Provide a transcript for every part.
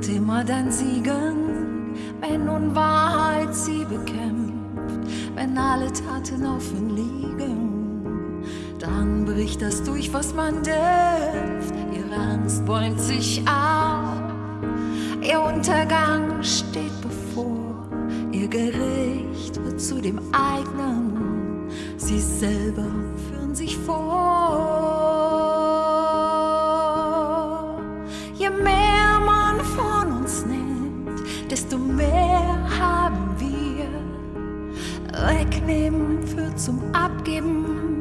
Wird immer dann siegen, wenn Unwahrheit sie bekämpft, wenn alle Taten offen liegen. Dann bricht das durch, was man dämpft. Ihre Angst bäumt sich auf, ihr Untergang steht bevor, ihr Gericht wird zu dem eigenen, sie selber führen sich vor. Je mehr Wegnehmen führt zum Abgeben,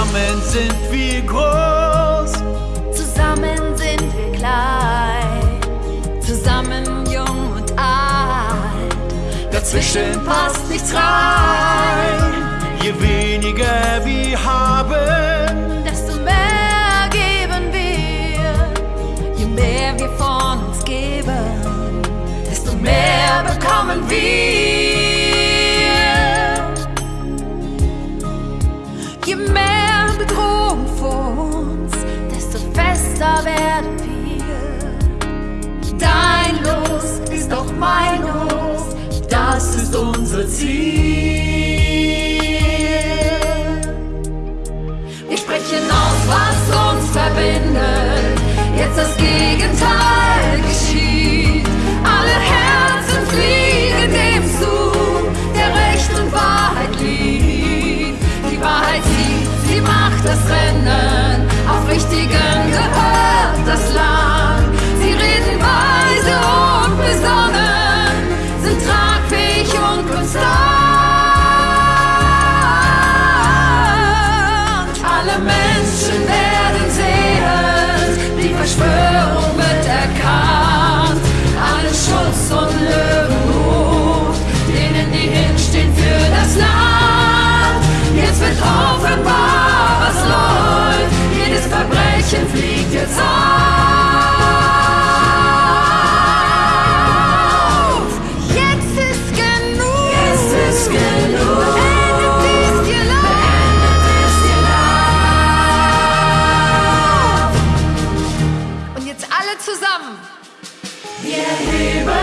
Zusammen sind wir groß. Zusammen sind wir klein, zusammen jung und alt. Dazwischen passt nichts rein. Je weniger wir haben, Desto mehr geben wir, je mehr wir von uns geben, desto mehr bekommen wir. Bedrohung vor uns, desto fester werden wir. Dein Los ist auch mein Los, das ist unser Ziel. alle zusammen. Wir heben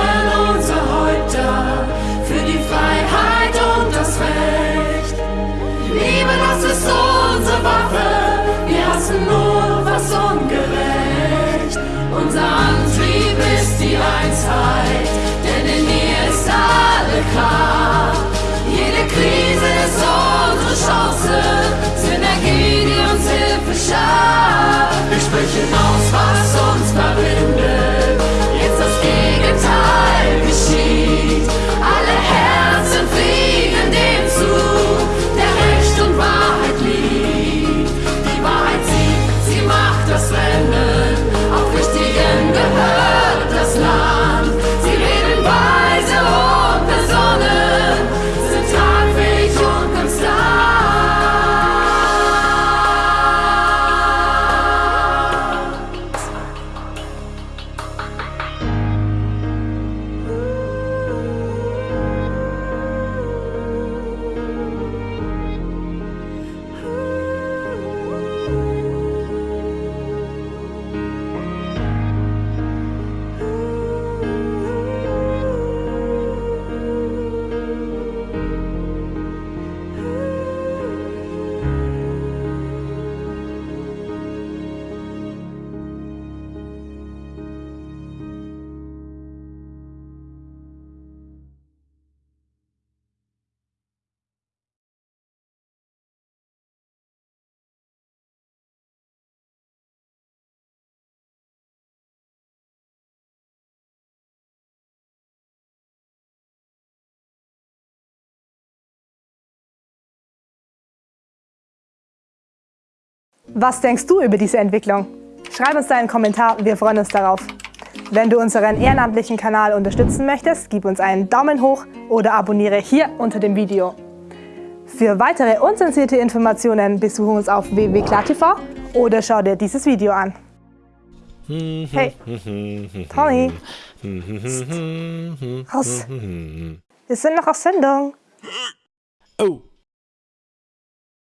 Was denkst du über diese Entwicklung? Schreib uns deinen Kommentar, wir freuen uns darauf. Wenn du unseren ehrenamtlichen Kanal unterstützen möchtest, gib uns einen Daumen hoch oder abonniere hier unter dem Video. Für weitere unzensierte Informationen besuche uns auf www.klartv oder schau dir dieses Video an. Hey, Tony. Raus. Wir sind noch auf Sendung. Oh.